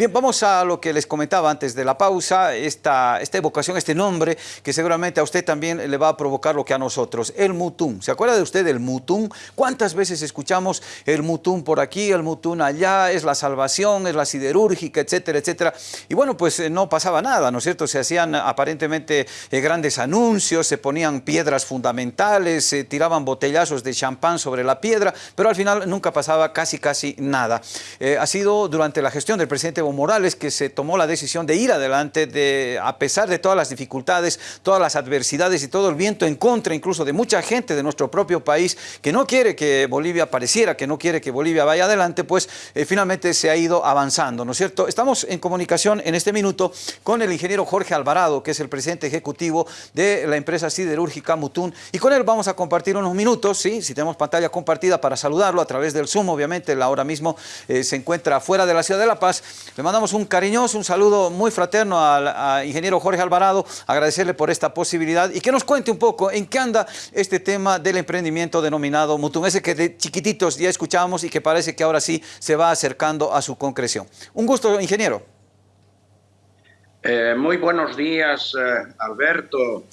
Bien, vamos a lo que les comentaba antes de la pausa, esta, esta evocación, este nombre que seguramente a usted también le va a provocar lo que a nosotros, el Mutum. ¿Se acuerda de usted del Mutum? ¿Cuántas veces escuchamos el Mutum por aquí, el Mutum allá, es la salvación, es la siderúrgica, etcétera, etcétera? Y bueno, pues eh, no pasaba nada, ¿no es cierto? Se hacían aparentemente eh, grandes anuncios, se ponían piedras fundamentales, se tiraban botellazos de champán sobre la piedra, pero al final nunca pasaba casi, casi nada. Eh, ha sido durante la gestión del presidente Morales que se tomó la decisión de ir adelante, de, a pesar de todas las dificultades, todas las adversidades y todo el viento en contra incluso de mucha gente de nuestro propio país que no quiere que Bolivia apareciera, que no quiere que Bolivia vaya adelante, pues eh, finalmente se ha ido avanzando, ¿no es cierto? Estamos en comunicación en este minuto con el ingeniero Jorge Alvarado, que es el presidente ejecutivo de la empresa siderúrgica Mutún, y con él vamos a compartir unos minutos, ¿sí? si tenemos pantalla compartida para saludarlo a través del Zoom, obviamente, él ahora mismo eh, se encuentra fuera de la ciudad de La Paz. Le mandamos un cariñoso, un saludo muy fraterno al ingeniero Jorge Alvarado, agradecerle por esta posibilidad y que nos cuente un poco en qué anda este tema del emprendimiento denominado Mutum, ese que de chiquititos ya escuchábamos y que parece que ahora sí se va acercando a su concreción. Un gusto, ingeniero. Eh, muy buenos días, eh, Alberto.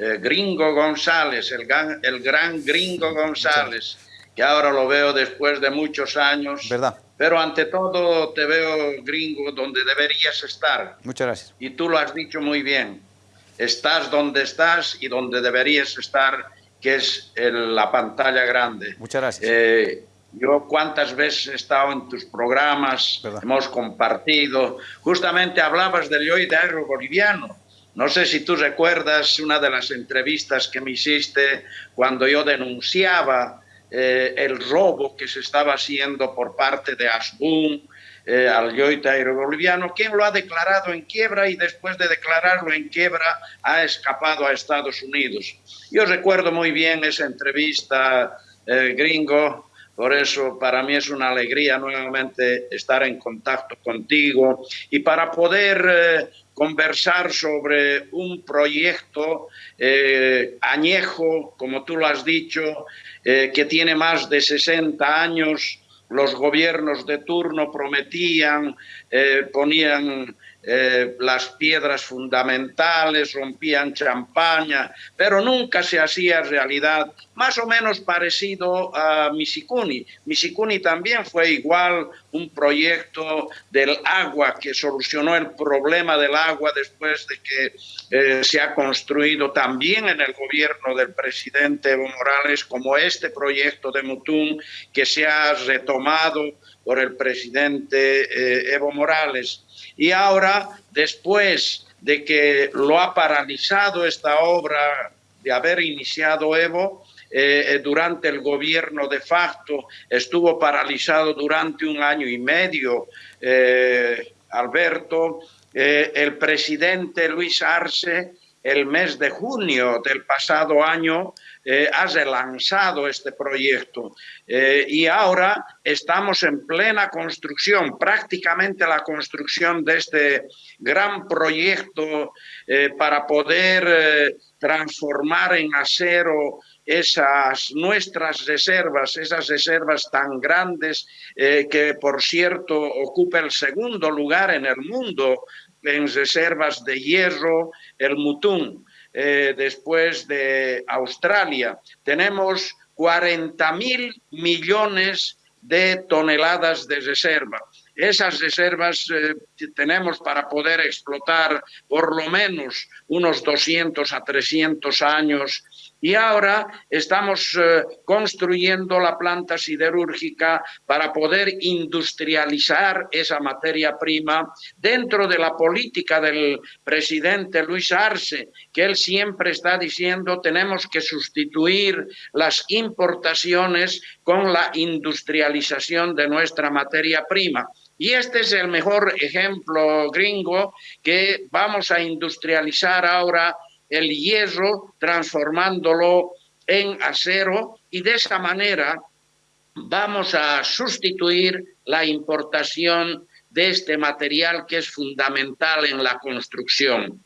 Eh, Gringo González, el gran, el gran Gringo González, que ahora lo veo después de muchos años. ¿Verdad? Pero ante todo te veo gringo donde deberías estar. Muchas gracias. Y tú lo has dicho muy bien. Estás donde estás y donde deberías estar, que es en la pantalla grande. Muchas gracias. Eh, yo cuántas veces he estado en tus programas, hemos compartido. Justamente hablabas del yoidairo boliviano. No sé si tú recuerdas una de las entrevistas que me hiciste cuando yo denunciaba eh, el robo que se estaba haciendo por parte de Asbun eh, al yoita boliviano, quien lo ha declarado en quiebra y después de declararlo en quiebra ha escapado a Estados Unidos. Yo recuerdo muy bien esa entrevista, eh, gringo, por eso para mí es una alegría nuevamente estar en contacto contigo. Y para poder conversar sobre un proyecto añejo, como tú lo has dicho, eh, que tiene más de 60 años, los gobiernos de turno prometían, eh, ponían eh, las piedras fundamentales, rompían champaña, pero nunca se hacía realidad, más o menos parecido a Misikuni. Misikuni también fue igual un proyecto del agua que solucionó el problema del agua después de que eh, se ha construido también en el gobierno del presidente Evo Morales, como este proyecto de Mutum que se ha retomado por el presidente eh, Evo Morales. Y ahora, después de que lo ha paralizado esta obra de haber iniciado Evo, eh, eh, durante el gobierno de facto, estuvo paralizado durante un año y medio, Alberto, el presidente Luis Arce, el mes de junio del pasado año, eh, has relanzado este proyecto eh, y ahora estamos en plena construcción, prácticamente la construcción de este gran proyecto eh, para poder transformar en acero esas nuestras reservas, esas reservas tan grandes que por cierto ocupa el segundo lugar en el mundo en reservas de hierro, el Mutum. Eh, después de Australia. Tenemos 40 mil millones de toneladas de reserva. Esas reservas eh, tenemos para poder explotar por lo menos unos 200 a 300 años y ahora estamos eh, construyendo la planta siderúrgica para poder industrializar esa materia prima dentro de la política del presidente Luis Arce, que él siempre está diciendo tenemos que sustituir las importaciones con la industrialización de nuestra materia prima. Y este es el mejor ejemplo gringo que vamos a industrializar ahora el hierro transformándolo en acero y de esa manera vamos a sustituir la importación de este material que es fundamental en la construcción.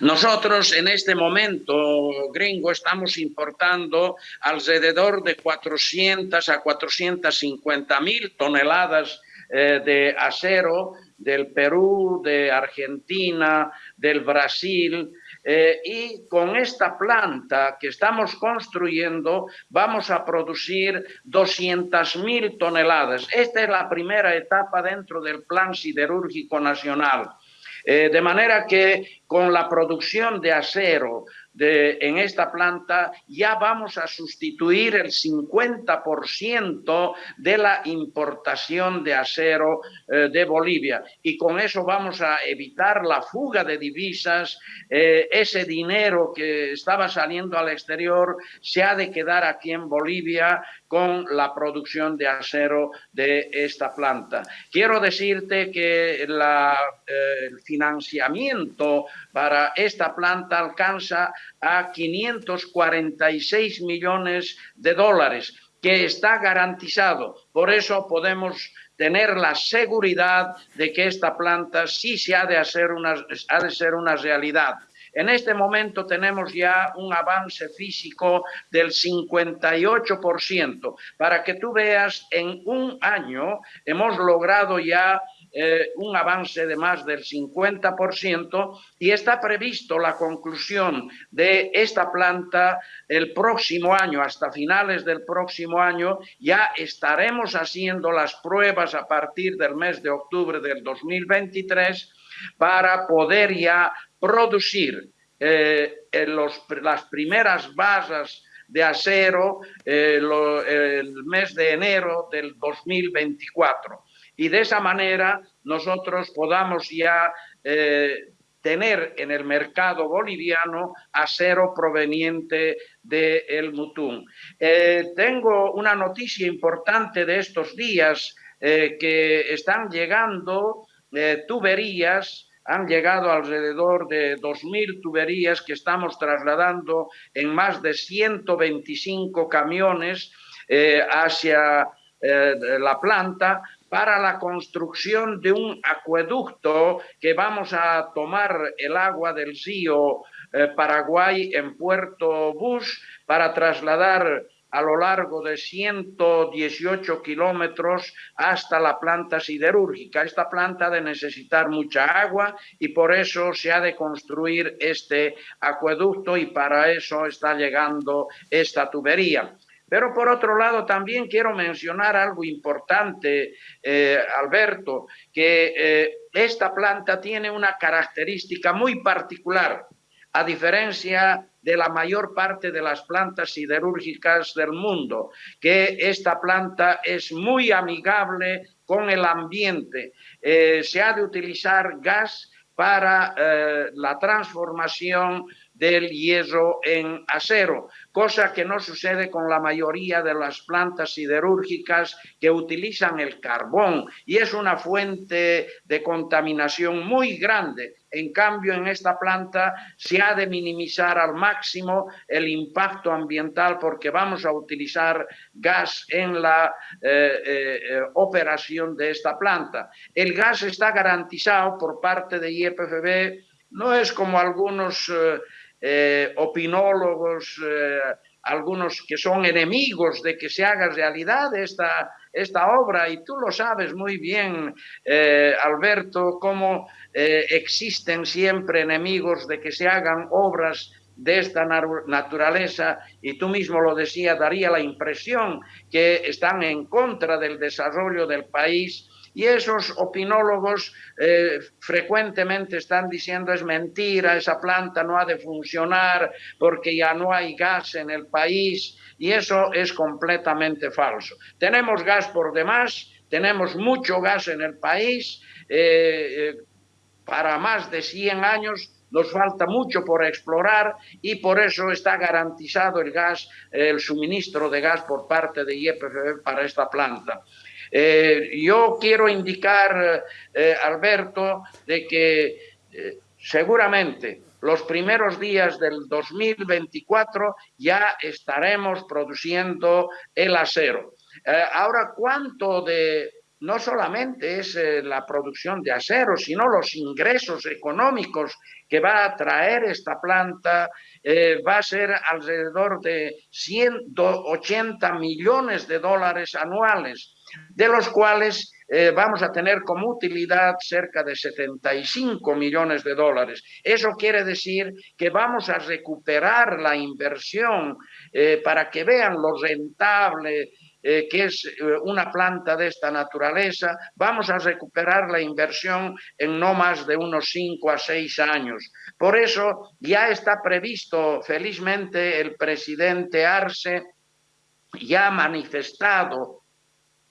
Nosotros en este momento, gringo, estamos importando alrededor de 400 a 450 mil toneladas eh, de acero del Perú, de Argentina, del Brasil, eh, y con esta planta que estamos construyendo vamos a producir 200.000 toneladas. Esta es la primera etapa dentro del Plan Siderúrgico Nacional. Eh, de manera que con la producción de acero de, en esta planta ya vamos a sustituir el 50% de la importación de acero eh, de Bolivia. Y con eso vamos a evitar la fuga de divisas, eh, ese dinero que estaba saliendo al exterior se ha de quedar aquí en Bolivia con la producción de acero de esta planta. Quiero decirte que eh, el financiamiento para esta planta alcanza a 546 millones de dólares que está garantizado. Por eso podemos tener la seguridad de que esta planta sí se ha de, hacer una, ha de ser una realidad. En este momento tenemos ya un avance físico del 58%. Para que tú veas, en un año hemos logrado ya eh, un avance de más del 50% y está previsto la conclusión de esta planta el próximo año, hasta finales del próximo año, ya estaremos haciendo las pruebas a partir del mes de octubre del 2023 para poder ya producir eh, los, las primeras bases de acero eh, el mes de enero del 2024 y de esa manera nosotros podamos ya eh, tener en el mercado boliviano acero proveniente del el. Eh, tengo una noticia importante de estos días que están llegando tuberías han llegado alrededor de 2.000 tuberías que estamos trasladando en más de 125 camiones hacia la planta para la construcción de un acueducto que vamos a tomar el agua del río eh, Paraguay en Puerto Bush para trasladar a lo largo de 118 kilómetros hasta la planta siderúrgica. Esta planta ha de necesitar mucha agua y por eso se ha de construir este acueducto y para eso está llegando esta tubería. Pero por otro lado, también quiero mencionar algo importante, eh, Alberto, que eh, esta planta tiene una característica muy particular, a diferencia de la mayor parte de las plantas siderúrgicas del mundo, que esta planta es muy amigable con el ambiente. Eh, se ha de utilizar gas para la transformación del hierro en acero, cosa que no sucede con la mayoría de las plantas siderúrgicas que utilizan el carbón y es una fuente de contaminación muy grande. En cambio, en esta planta se ha de minimizar al máximo el impacto ambiental porque vamos a utilizar gas en la eh, eh, operación de esta planta. El gas está garantizado por parte de IEPFB, no es como algunos... Eh, eh, opinólogos, eh, algunos que son enemigos de que se haga realidad esta, esta obra, y tú lo sabes muy bien, eh, Alberto, cómo existen siempre enemigos de que se hagan obras de esta naturaleza, y tú mismo lo decías, daría la impresión que están en contra del desarrollo del país y esos opinólogos eh, frecuentemente están diciendo es mentira, esa planta no ha de funcionar porque ya no hay gas en el país y eso es completamente falso. Tenemos gas por demás, tenemos mucho gas en el país, eh, eh, para más de 100 años nos falta mucho por explorar y por eso está garantizado el gas, el suministro de gas por parte de IEPF para esta planta. Eh, yo quiero indicar, eh, Alberto, de que eh, seguramente los primeros días del 2024 ya estaremos produciendo el acero. ahora, ¿cuánto de no solamente es la producción de acero, sino los ingresos económicos que va a traer esta planta, va a ser alrededor de 180 millones de dólares anuales de los cuales eh, vamos a tener como utilidad cerca de 75 millones de dólares. Eso quiere decir que vamos a recuperar la inversión eh, para que vean lo rentable eh, que es una planta de esta naturaleza, vamos a recuperar la inversión en no más de unos 5 a 6 años. Por eso ya está previsto, felizmente, el presidente Arce ya ha manifestado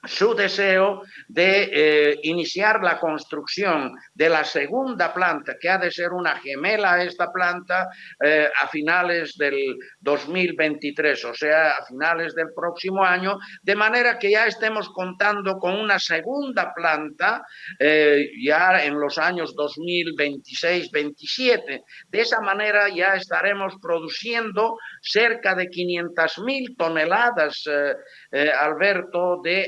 su deseo de eh, iniciar la construcción de la segunda planta, que ha de ser una gemela a esta planta, eh, a finales del 2023, o sea, a finales del próximo año, de manera que ya estemos contando con una segunda planta eh, ya en los años 2026-27. De esa manera ya estaremos produciendo cerca de 500.000 toneladas, Alberto, de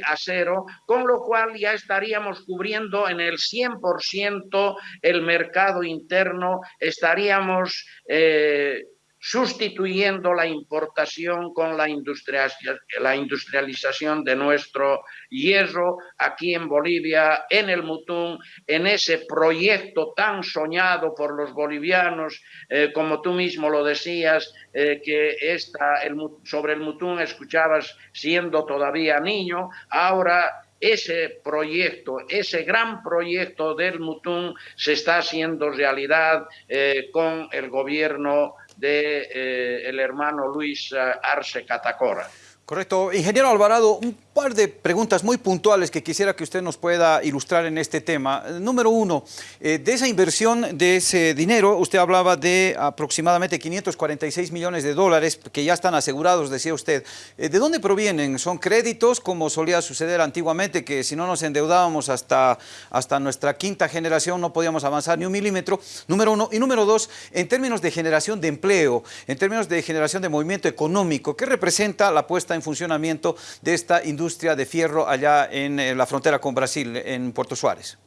con lo cual ya estaríamos cubriendo en el 100% el mercado interno, estaríamos eh, sustituyendo la importación con la, la industrialización de nuestro hierro aquí en Bolivia, en el Mutún, en ese proyecto tan soñado por los bolivianos, eh, como tú mismo lo decías, eh, que esta, el, sobre el Mutún escuchabas siendo todavía niño, ahora ese proyecto, ese gran proyecto del Mutún se está haciendo realidad eh, con el gobierno de eh, el hermano Luis eh, Arce Catacora. Correcto. Ingeniero Alvarado, un par de preguntas muy puntuales que quisiera que usted nos pueda ilustrar en este tema. Número uno, eh, de esa inversión, de ese dinero, usted hablaba de aproximadamente 546 millones de dólares que ya están asegurados, decía usted. Eh, ¿De dónde provienen? ¿Son créditos, como solía suceder antiguamente, que si no nos endeudábamos hasta, hasta nuestra quinta generación no podíamos avanzar ni un milímetro? Número uno. Y número dos, en términos de generación de empleo, en términos de generación de movimiento económico, ¿qué representa la puesta en funcionamiento de esta industria? de fierro allá en, eh, la frontera con Brasil, en Puerto Suárez?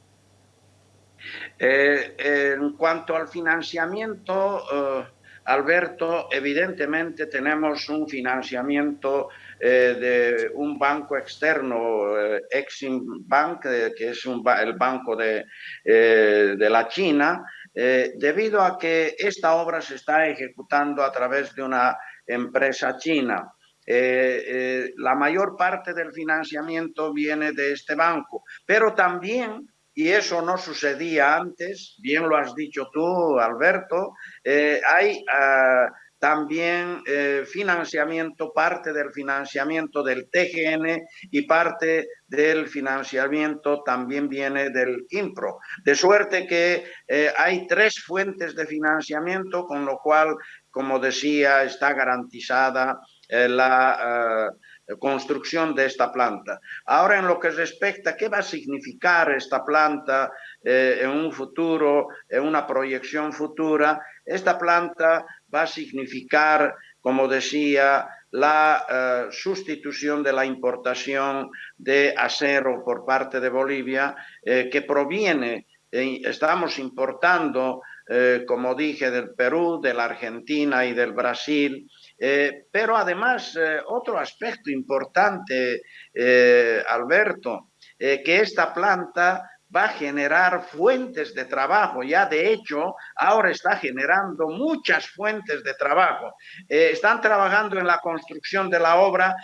Eh, en cuanto al financiamiento, eh, Alberto, evidentemente tenemos un financiamiento de un banco externo, Exim Bank, que es el banco de, de la China, debido a que esta obra se está ejecutando a través de una empresa china. Eh, eh, la mayor parte del financiamiento viene de este banco, pero también y eso no sucedía antes, bien lo has dicho tú, Alberto, eh, hay ah, también financiamiento, parte del financiamiento del TGN y parte del financiamiento también viene del INPRO. De suerte que hay tres fuentes de financiamiento, con lo cual, como decía, está garantizada eh, la eh, construcción de esta planta. Ahora, en lo que respecta, ¿qué va a significar esta planta eh, en un futuro, en una proyección futura? Esta planta va a significar, como decía, la sustitución de la importación de acero por parte de Bolivia, que proviene, estamos importando eh, como dije, del Perú, de la Argentina y del Brasil. Eh, pero además, eh, otro aspecto importante, Alberto, que esta planta va a generar fuentes de trabajo. Ya de hecho, ahora está generando muchas fuentes de trabajo. Eh, están trabajando en la construcción de la obra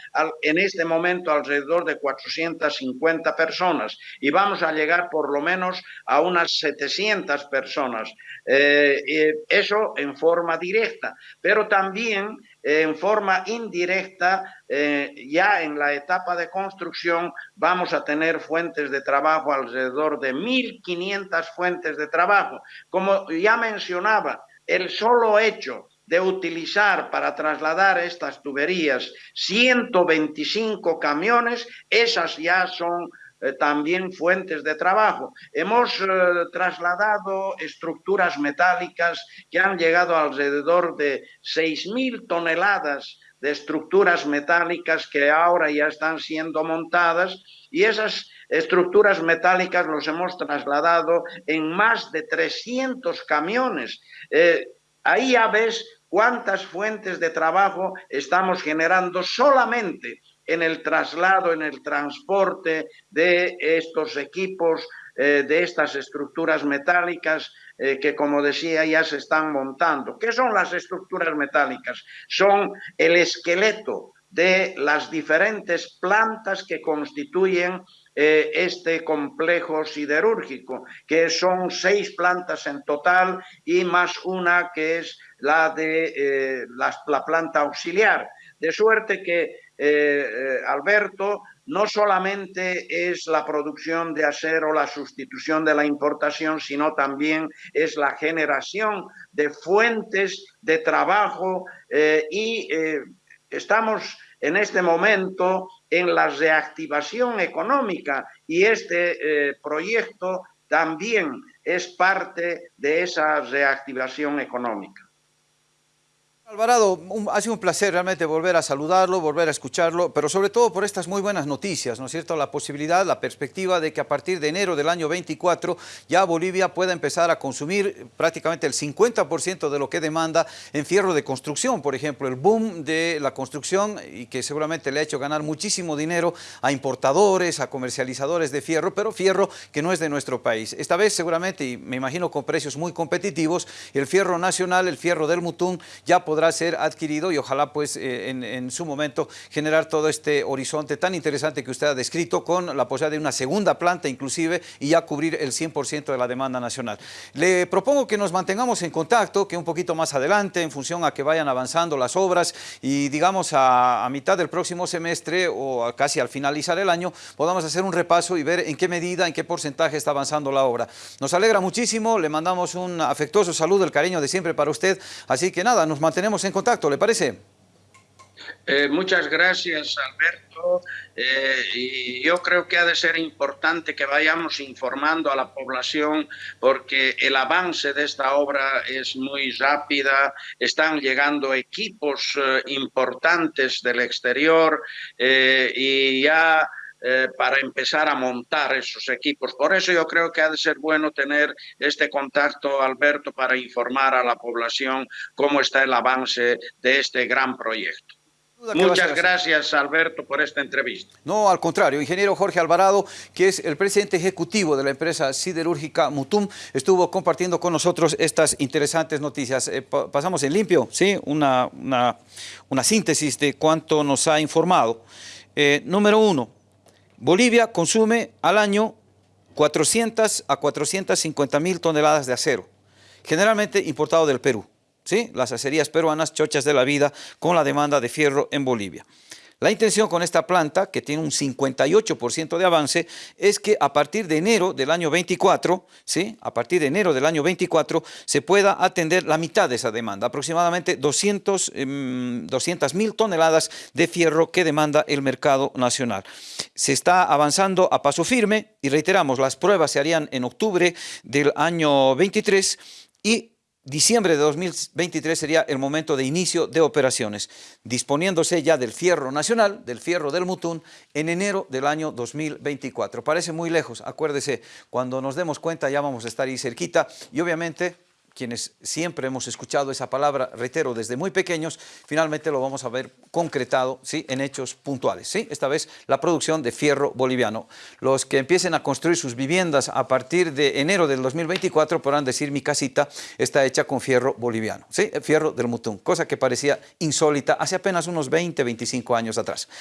en este momento alrededor de 450 personas y vamos a llegar por lo menos a unas 700 personas. Eh, eso en forma directa, pero también en forma indirecta, eh, ya en la etapa de construcción, vamos a tener fuentes de trabajo, alrededor de 1.500 fuentes de trabajo. Como ya mencionaba, el solo hecho de utilizar para trasladar estas tuberías 125 camiones, esas ya son también fuentes de trabajo. Hemos eh, trasladado estructuras metálicas que han llegado alrededor de 6.000 toneladas de estructuras metálicas que ahora ya están siendo montadas y esas estructuras metálicas los hemos trasladado en más de 300 camiones. Eh, ahí ya ves cuántas fuentes de trabajo estamos generando solamente en el traslado, en el transporte de estos equipos, eh, de estas estructuras metálicas eh, que, como decía, ya se están montando. ¿Qué son las estructuras metálicas? Son el esqueleto de las diferentes plantas que constituyen eh, este complejo siderúrgico, que son seis plantas en total y más una que es la de la planta auxiliar. De suerte que, eh, eh, Alberto, no solamente es la producción de acero, la sustitución de la importación, sino también es la generación de fuentes de trabajo eh, y estamos en este momento en la reactivación económica y este proyecto también es parte de esa reactivación económica. Alvarado, ha sido un placer realmente volver a saludarlo, volver a escucharlo, pero sobre todo por estas muy buenas noticias, ¿no es cierto? La posibilidad, la perspectiva de que a partir de enero del año 24 ya Bolivia pueda empezar a consumir prácticamente el 50% de lo que demanda en fierro de construcción, por ejemplo, el boom de la construcción y que seguramente le ha hecho ganar muchísimo dinero a importadores, a comercializadores de fierro, pero fierro que no es de nuestro país. Esta vez seguramente, y me imagino con precios muy competitivos, el fierro nacional, el fierro del Mutún, ya podrá ser adquirido y ojalá pues eh, en, su momento generar todo este horizonte tan interesante que usted ha descrito con la posibilidad de una segunda planta inclusive y ya cubrir el 100% de la demanda nacional. Le propongo que nos mantengamos en contacto, que un poquito más adelante en función a que vayan avanzando las obras y digamos a, a mitad del próximo semestre o casi al finalizar el año podamos hacer un repaso y ver en qué medida, en qué porcentaje está avanzando la obra. Nos alegra muchísimo, le mandamos un afectuoso saludo, el cariño de siempre para usted, así que nada, nos mantenemos en contacto, ¿le parece? Eh, muchas gracias, Alberto. Eh, y yo creo que ha de ser importante que vayamos informando a la población porque el avance de esta obra es muy rápida, están llegando equipos eh, importantes del exterior y ya eh, para empezar a montar esos equipos. Por eso yo creo que ha de ser bueno tener este contacto, Alberto, para informar a la población cómo está el avance de este gran proyecto. Muchas gracias, Alberto, por esta entrevista. No, al contrario, ingeniero Jorge Alvarado, que es el presidente ejecutivo de la empresa siderúrgica Mutum, estuvo compartiendo con nosotros estas interesantes noticias. Eh, pasamos en limpio, ¿sí? Una, una, síntesis de cuánto nos ha informado. Eh, número uno, Bolivia consume al año 400 a 450 mil toneladas de acero, generalmente importado del Perú. ¿sí? Las acerías peruanas, chochas de la vida, con la demanda de fierro en Bolivia. La intención con esta planta, que tiene un 58% de avance, es que a partir de enero del año 24, ¿sí? a partir de enero del año 24, se pueda atender la mitad de esa demanda, aproximadamente 200 em, mil toneladas de fierro que demanda el mercado nacional. Se está avanzando a paso firme y reiteramos, las pruebas se harían en octubre del año 23 y Diciembre de 2023 sería el momento de inicio de operaciones, disponiéndose ya del fierro nacional, del fierro del Mutún, en enero del año 2024. Parece muy lejos, acuérdese, cuando nos demos cuenta ya vamos a estar ahí cerquita y obviamente quienes siempre hemos escuchado esa palabra, reitero, desde muy pequeños, finalmente lo vamos a ver concretado ¿sí? en hechos puntuales. ¿sí? Esta vez la producción de fierro boliviano. Los que empiecen a construir sus viviendas a partir de enero del 2024 podrán decir mi casita está hecha con fierro boliviano, ¿sí? fierro del Mutún, cosa que parecía insólita hace apenas unos 20, 25 años atrás.